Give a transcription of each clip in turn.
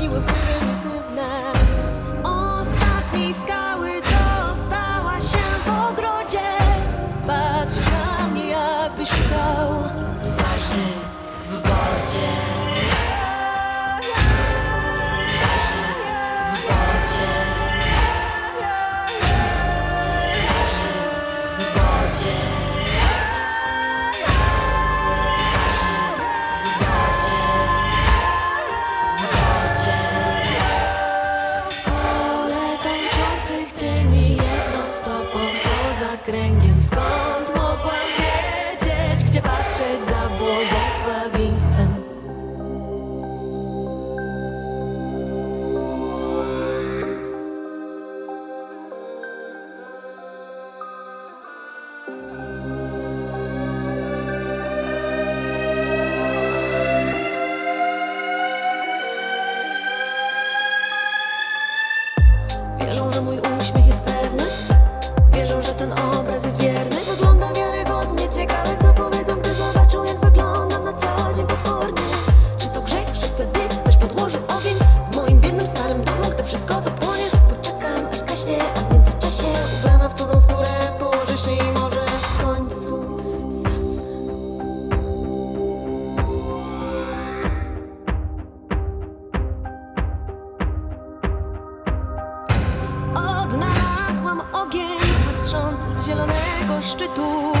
siły ku nas. Z ostatniej skały dostała się w ogrodzie. Patrzy na mnie, jakby szukał twarzy w wodzie. Wierzą, że mój uśmiech jest pewny. Wierzą, że ten obraz jest wierny. Wygląda wiarygodnie, ciekawe co powiedzą Gdy zobaczą jak wyglądam na co dzień potwornie. Czy to grzech, że wtedy ktoś podłoży ogień W moim biednym starym domu, gdy wszystko zapłonie? Poczekam aż zgaśnie zielonego szczytu.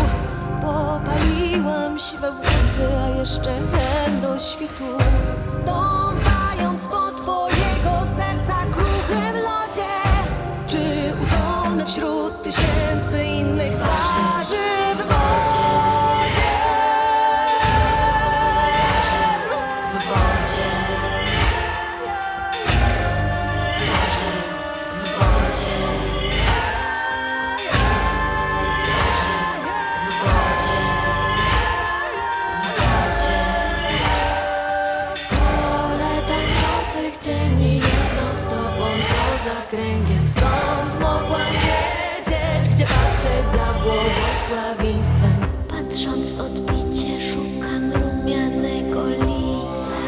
Popaliłam siwe włosy, a jeszcze ten do świtu. Stąpając po twojego kręgiem. Skąd mogłam wiedzieć, gdzie patrzeć za błogosławieństwem? Patrząc w odbicie szukam rumianego lica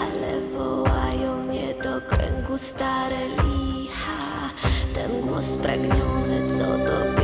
Ale wołają mnie do kręgu stare licha. Ten głos spragniony, co dobiega